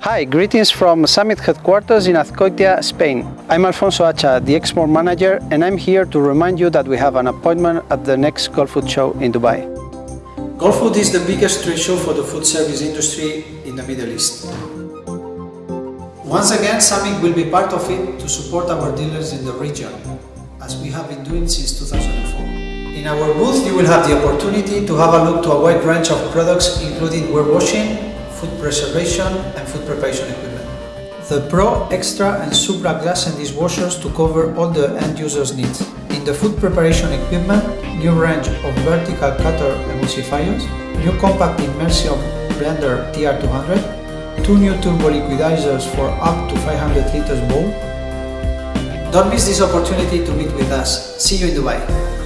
Hi, greetings from Sammic headquarters in Azkoitia, Spain. I'm Alfonso Hacha, the export manager, and I'm here to remind you that we have an appointment at the next Gulfood show in Dubai. Gulfood is the biggest trade show for the food service industry in the Middle East. Once again, Sammic will be part of it to support our dealers in the region, as we have been doing since 2004. In our booth, you will have the opportunity to have a look to a wide range of products including ware washing, food preservation and food preparation equipment. The Pro, Extra and Supra glass and dishwashers to cover all the end users' needs. In the food preparation equipment, new range of vertical cutter emulsifiers, new compact immersion blender TR200, two new turbo liquidizers for up to 500 liters bowl. Don't miss this opportunity to meet with us. See you in Dubai.